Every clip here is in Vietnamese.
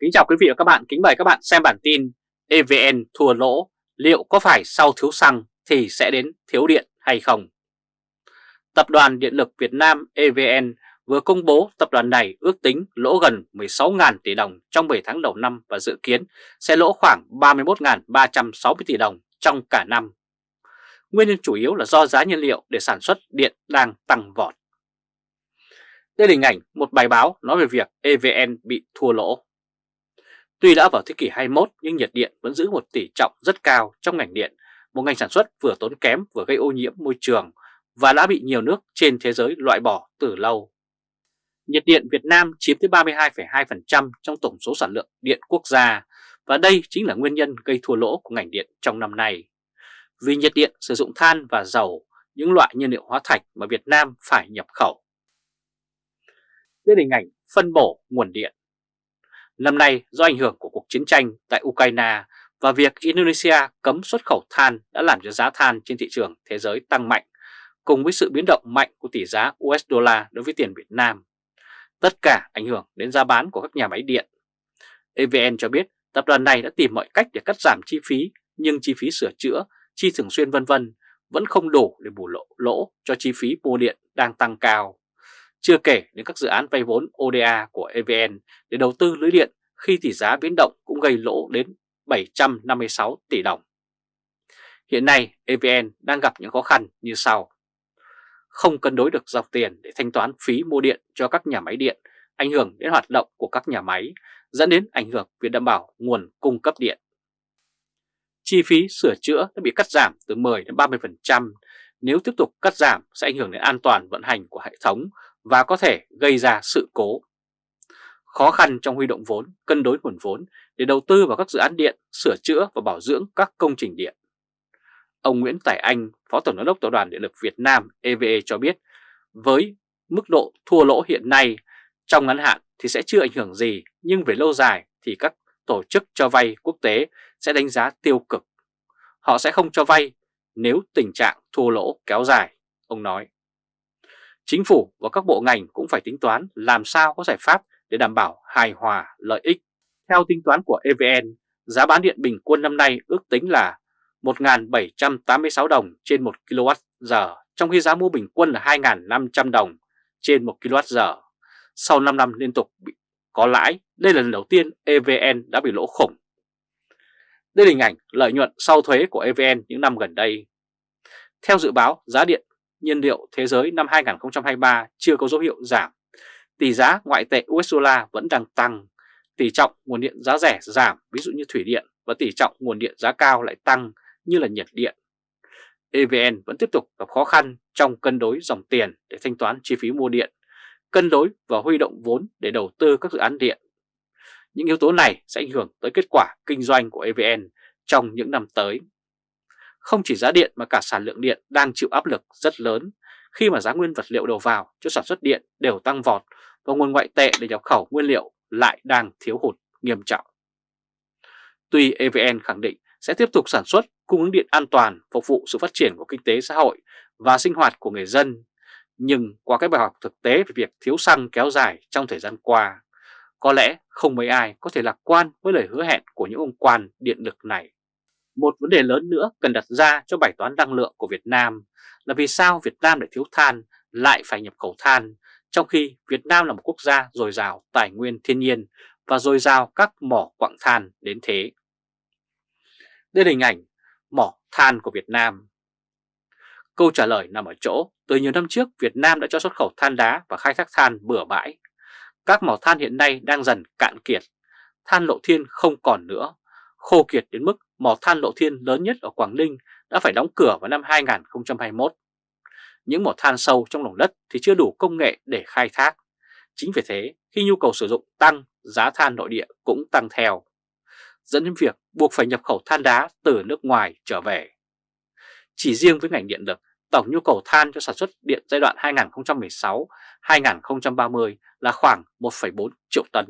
Kính chào quý vị và các bạn, kính mời các bạn xem bản tin EVN thua lỗ, liệu có phải sau thiếu xăng thì sẽ đến thiếu điện hay không? Tập đoàn Điện lực Việt Nam EVN vừa công bố tập đoàn này ước tính lỗ gần 16.000 tỷ đồng trong 7 tháng đầu năm và dự kiến sẽ lỗ khoảng 31.360 tỷ đồng trong cả năm. Nguyên nhân chủ yếu là do giá nhiên liệu để sản xuất điện đang tăng vọt. Đây là hình ảnh một bài báo nói về việc EVN bị thua lỗ. Tuy đã vào thế kỷ 21 nhưng nhiệt điện vẫn giữ một tỷ trọng rất cao trong ngành điện, một ngành sản xuất vừa tốn kém vừa gây ô nhiễm môi trường và đã bị nhiều nước trên thế giới loại bỏ từ lâu. Nhiệt điện Việt Nam chiếm tới 32,2% trong tổng số sản lượng điện quốc gia và đây chính là nguyên nhân gây thua lỗ của ngành điện trong năm nay. Vì nhiệt điện sử dụng than và dầu, những loại nhiên liệu hóa thạch mà Việt Nam phải nhập khẩu. Đây là hình ảnh phân bổ nguồn điện. Năm nay do ảnh hưởng của cuộc chiến tranh tại Ukraine và việc Indonesia cấm xuất khẩu than đã làm cho giá than trên thị trường thế giới tăng mạnh cùng với sự biến động mạnh của tỷ giá USD đối với tiền Việt Nam. Tất cả ảnh hưởng đến giá bán của các nhà máy điện. EVN cho biết tập đoàn này đã tìm mọi cách để cắt giảm chi phí nhưng chi phí sửa chữa, chi thường xuyên vân vân vẫn không đủ để bù lỗ, lỗ cho chi phí mua điện đang tăng cao. Chưa kể đến các dự án vay vốn ODA của EVN để đầu tư lưới điện khi tỷ giá biến động cũng gây lỗ đến 756 tỷ đồng. Hiện nay EVN đang gặp những khó khăn như sau. Không cân đối được dòng tiền để thanh toán phí mua điện cho các nhà máy điện, ảnh hưởng đến hoạt động của các nhà máy, dẫn đến ảnh hưởng việc đảm bảo nguồn cung cấp điện. Chi phí sửa chữa đã bị cắt giảm từ 10 đến 30%, nếu tiếp tục cắt giảm sẽ ảnh hưởng đến an toàn vận hành của hệ thống và có thể gây ra sự cố. Khó khăn trong huy động vốn, cân đối nguồn vốn để đầu tư vào các dự án điện, sửa chữa và bảo dưỡng các công trình điện. Ông Nguyễn Tài Anh, Phó Tổng giám đốc Tập đoàn Điện lực Việt Nam EVE cho biết, với mức độ thua lỗ hiện nay, trong ngắn hạn thì sẽ chưa ảnh hưởng gì, nhưng về lâu dài thì các tổ chức cho vay quốc tế sẽ đánh giá tiêu cực. Họ sẽ không cho vay nếu tình trạng thua lỗ kéo dài, ông nói. Chính phủ và các bộ ngành cũng phải tính toán làm sao có giải pháp để đảm bảo hài hòa lợi ích. Theo tính toán của EVN, giá bán điện bình quân năm nay ước tính là 1.786 đồng trên 1 kWh, trong khi giá mua bình quân là 2.500 đồng trên 1 kWh. Sau 5 năm liên tục bị có lãi, đây là lần đầu tiên EVN đã bị lỗ khủng. Đây là hình ảnh lợi nhuận sau thuế của EVN những năm gần đây. Theo dự báo, giá điện nhiên liệu thế giới năm 2023 chưa có dấu hiệu giảm. Tỷ giá ngoại tệ US dollar vẫn đang tăng. Tỷ trọng nguồn điện giá rẻ giảm, ví dụ như thủy điện, và tỷ trọng nguồn điện giá cao lại tăng như là nhiệt điện. EVN vẫn tiếp tục gặp khó khăn trong cân đối dòng tiền để thanh toán chi phí mua điện, cân đối và huy động vốn để đầu tư các dự án điện. Những yếu tố này sẽ ảnh hưởng tới kết quả kinh doanh của EVN trong những năm tới. Không chỉ giá điện mà cả sản lượng điện đang chịu áp lực rất lớn khi mà giá nguyên vật liệu đầu vào cho sản xuất điện đều tăng vọt và nguồn ngoại tệ để nhập khẩu nguyên liệu lại đang thiếu hụt nghiêm trọng. Tuy EVN khẳng định sẽ tiếp tục sản xuất cung ứng điện an toàn phục vụ sự phát triển của kinh tế xã hội và sinh hoạt của người dân, nhưng qua các bài học thực tế về việc thiếu xăng kéo dài trong thời gian qua, có lẽ không mấy ai có thể lạc quan với lời hứa hẹn của những ông quan điện lực này. Một vấn đề lớn nữa cần đặt ra cho bài toán năng lượng của Việt Nam là vì sao Việt Nam lại thiếu than lại phải nhập khẩu than, trong khi Việt Nam là một quốc gia dồi dào tài nguyên thiên nhiên và dồi dào các mỏ quặng than đến thế. Đây là hình ảnh mỏ than của Việt Nam. Câu trả lời nằm ở chỗ, từ nhiều năm trước Việt Nam đã cho xuất khẩu than đá và khai thác than bừa bãi. Các mỏ than hiện nay đang dần cạn kiệt, than lộ thiên không còn nữa, khô kiệt đến mức mỏ than lộ thiên lớn nhất ở Quảng Ninh đã phải đóng cửa vào năm 2021. Những mỏ than sâu trong lòng đất thì chưa đủ công nghệ để khai thác. Chính vì thế, khi nhu cầu sử dụng tăng, giá than nội địa cũng tăng theo, dẫn đến việc buộc phải nhập khẩu than đá từ nước ngoài trở về. Chỉ riêng với ngành điện lực, tổng nhu cầu than cho sản xuất điện giai đoạn 2016-2030 là khoảng 1,4 triệu tấn.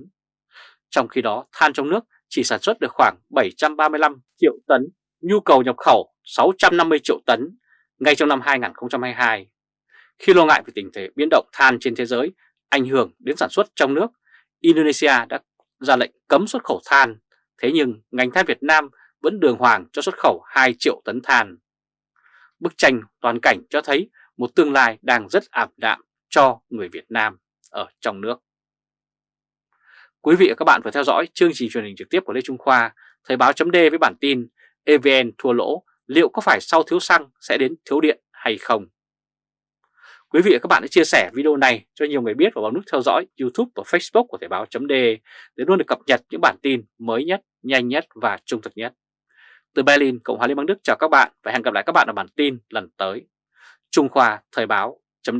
Trong khi đó, than trong nước chỉ sản xuất được khoảng 735 triệu tấn, nhu cầu nhập khẩu 650 triệu tấn ngay trong năm 2022. Khi lo ngại về tình thế biến động than trên thế giới ảnh hưởng đến sản xuất trong nước, Indonesia đã ra lệnh cấm xuất khẩu than, thế nhưng ngành than Việt Nam vẫn đường hoàng cho xuất khẩu 2 triệu tấn than. Bức tranh toàn cảnh cho thấy một tương lai đang rất ảm đạm cho người Việt Nam ở trong nước. Quý vị và các bạn vừa theo dõi chương trình truyền hình trực tiếp của Lê Trung Khoa, Thời báo chấm với bản tin EVN thua lỗ, liệu có phải sau thiếu xăng sẽ đến thiếu điện hay không? Quý vị và các bạn hãy chia sẻ video này cho nhiều người biết và bấm nút theo dõi YouTube và Facebook của Thời báo chấm để luôn được cập nhật những bản tin mới nhất, nhanh nhất và trung thực nhất. Từ Berlin, Cộng hòa Liên bang Đức chào các bạn và hẹn gặp lại các bạn ở bản tin lần tới. Trung Khoa Thời báo chấm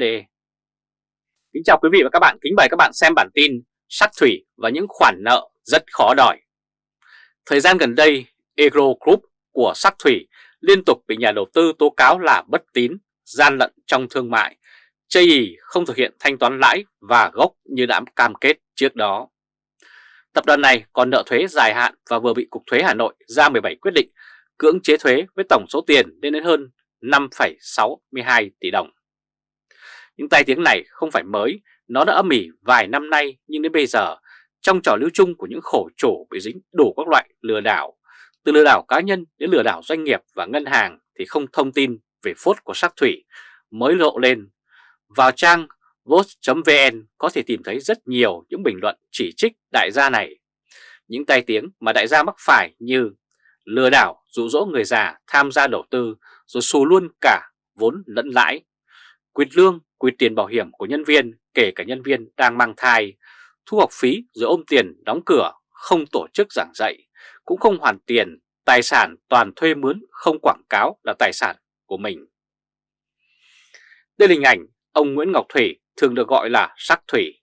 Kính chào quý vị và các bạn, kính mời các bạn xem bản tin Sắt thủy và những khoản nợ rất khó đòi. Thời gian gần đây, Agro Group của sắt Thủy liên tục bị nhà đầu tư tố cáo là bất tín, gian lận trong thương mại, chây ý không thực hiện thanh toán lãi và gốc như đã cam kết trước đó. Tập đoàn này còn nợ thuế dài hạn và vừa bị Cục Thuế Hà Nội ra 17 quyết định cưỡng chế thuế với tổng số tiền lên đến hơn 5,62 tỷ đồng. Những tai tiếng này không phải mới, nó đã âm ỉ vài năm nay nhưng đến bây giờ trong trò lưu chung của những khổ chủ bị dính đủ các loại lừa đảo, từ lừa đảo cá nhân đến lừa đảo doanh nghiệp và ngân hàng thì không thông tin về phốt của sắc thủy mới lộ lên. Vào trang vote.vn có thể tìm thấy rất nhiều những bình luận chỉ trích đại gia này. Những tai tiếng mà đại gia mắc phải như lừa đảo dụ dỗ người già tham gia đầu tư rồi xù luôn cả vốn lẫn lãi, quyệt lương, quyệt tiền bảo hiểm của nhân viên kể cả nhân viên đang mang thai, thu học phí rồi ôm tiền đóng cửa, không tổ chức giảng dạy, cũng không hoàn tiền, tài sản toàn thuê mướn không quảng cáo là tài sản của mình. Đây là hình ảnh ông Nguyễn Ngọc Thủy thường được gọi là Sắc Thủy.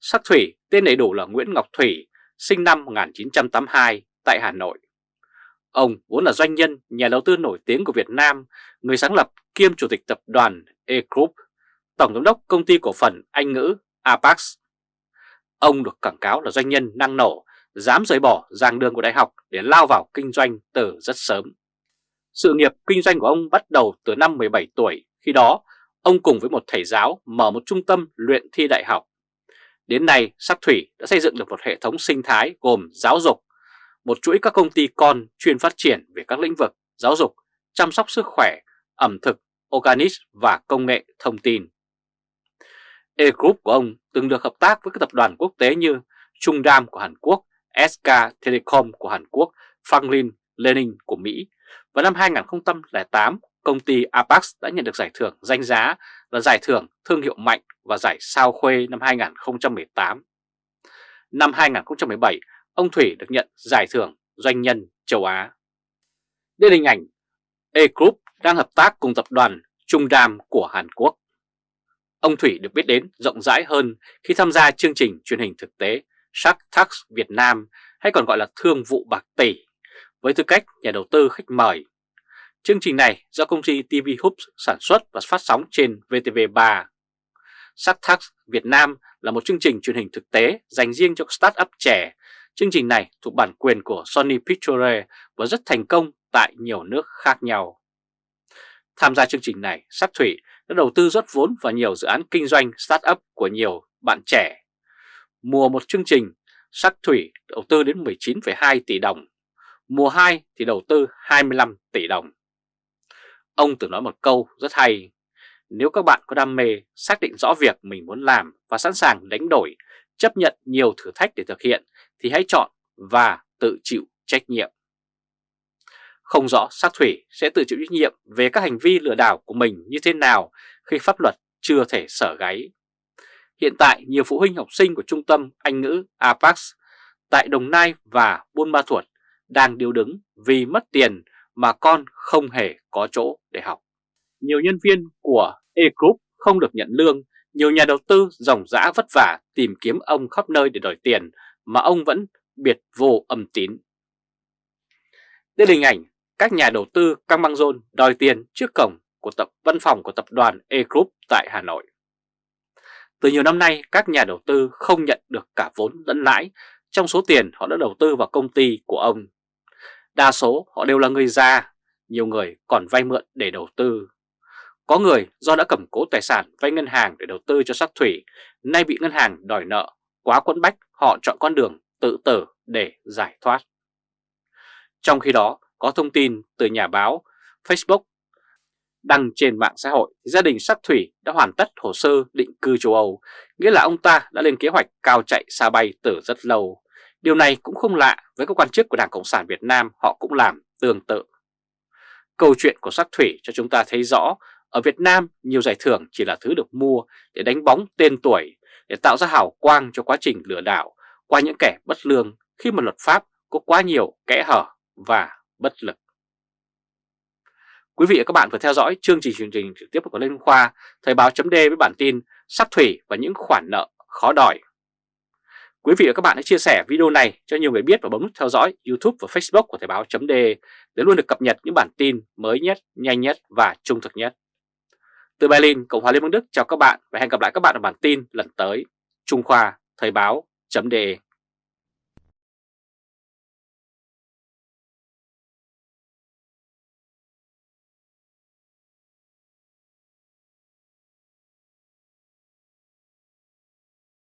Sắc Thủy tên đầy đủ là Nguyễn Ngọc Thủy, sinh năm 1982 tại Hà Nội. Ông vốn là doanh nhân, nhà đầu tư nổi tiếng của Việt Nam, người sáng lập kiêm chủ tịch tập đoàn E-Group, tổng giám đốc công ty cổ phần Anh ngữ Apax. Ông được quảng cáo là doanh nhân năng nổ, dám rời bỏ giảng đường của đại học để lao vào kinh doanh từ rất sớm. Sự nghiệp kinh doanh của ông bắt đầu từ năm 17 tuổi, khi đó ông cùng với một thầy giáo mở một trung tâm luyện thi đại học. Đến nay, Sắc Thủy đã xây dựng được một hệ thống sinh thái gồm giáo dục, một chuỗi các công ty con chuyên phát triển về các lĩnh vực giáo dục, chăm sóc sức khỏe, ẩm thực, organic và công nghệ thông tin. E-Group của ông từng được hợp tác với các tập đoàn quốc tế như Trung Đam của Hàn Quốc, SK Telecom của Hàn Quốc, Franklin Lenin của Mỹ. Vào năm 2008, công ty Apex đã nhận được giải thưởng danh giá là giải thưởng thương hiệu mạnh và giải sao khuê năm 2018. Năm 2017, ông Thủy được nhận giải thưởng doanh nhân châu Á. Đây là hình ảnh E-Group đang hợp tác cùng tập đoàn Trung Đam của Hàn Quốc. Ông Thủy được biết đến rộng rãi hơn khi tham gia chương trình truyền hình thực tế Shark Tank Việt Nam hay còn gọi là Thương vụ Bạc Tỷ với tư cách nhà đầu tư khách mời. Chương trình này do công ty TV Hoops sản xuất và phát sóng trên VTV3. Shark Tank Việt Nam là một chương trình truyền hình thực tế dành riêng cho startup trẻ. Chương trình này thuộc bản quyền của Sony Pictures và rất thành công tại nhiều nước khác nhau. Tham gia chương trình này, Sắc Thủy đã đầu tư rót vốn vào nhiều dự án kinh doanh start-up của nhiều bạn trẻ. Mùa một chương trình, Sắc Thủy đầu tư đến 19,2 tỷ đồng, mùa 2 thì đầu tư 25 tỷ đồng. Ông từng nói một câu rất hay, nếu các bạn có đam mê, xác định rõ việc mình muốn làm và sẵn sàng đánh đổi, chấp nhận nhiều thử thách để thực hiện thì hãy chọn và tự chịu trách nhiệm. Không rõ sát thủy sẽ tự chịu trách nhiệm về các hành vi lừa đảo của mình như thế nào khi pháp luật chưa thể sở gáy. Hiện tại nhiều phụ huynh học sinh của trung tâm Anh ngữ Apax tại Đồng Nai và Buôn Ma Thuột đang điều đứng vì mất tiền mà con không hề có chỗ để học. Nhiều nhân viên của E-Group không được nhận lương, nhiều nhà đầu tư dòng dã vất vả tìm kiếm ông khắp nơi để đòi tiền mà ông vẫn biệt vô âm tín. Đây là hình ảnh các nhà đầu tư căng băng rôn đòi tiền trước cổng của tập văn phòng của tập đoàn E-Group tại Hà Nội. Từ nhiều năm nay, các nhà đầu tư không nhận được cả vốn lẫn lãi trong số tiền họ đã đầu tư vào công ty của ông. Đa số họ đều là người già, nhiều người còn vay mượn để đầu tư. Có người do đã cầm cố tài sản vay ngân hàng để đầu tư cho sắc thủy, nay bị ngân hàng đòi nợ, quá quẫn bách họ chọn con đường tự tử để giải thoát. Trong khi đó, có thông tin từ nhà báo Facebook đăng trên mạng xã hội, gia đình sát thủy đã hoàn tất hồ sơ định cư châu Âu, nghĩa là ông ta đã lên kế hoạch cao chạy xa bay từ rất lâu. Điều này cũng không lạ với các quan chức của Đảng Cộng sản Việt Nam, họ cũng làm tương tự. Câu chuyện của sát thủy cho chúng ta thấy rõ, ở Việt Nam nhiều giải thưởng chỉ là thứ được mua để đánh bóng tên tuổi, để tạo ra hào quang cho quá trình lừa đảo qua những kẻ bất lương khi mà luật pháp có quá nhiều kẽ hở và bất lực. Quý vị và các bạn vừa theo dõi chương trình truyền trình trực tiếp của Lê Khoa, Thời báo chấm với bản tin sát thủy và những khoản nợ khó đòi. Quý vị và các bạn hãy chia sẻ video này cho nhiều người biết và bấm nút theo dõi YouTube và Facebook của Thời báo chấm để luôn được cập nhật những bản tin mới nhất, nhanh nhất và trung thực nhất. Từ Berlin, Cộng hòa Liên bang Đức chào các bạn và hẹn gặp lại các bạn ở bản tin lần tới. Trung Khoa, Thời báo chấm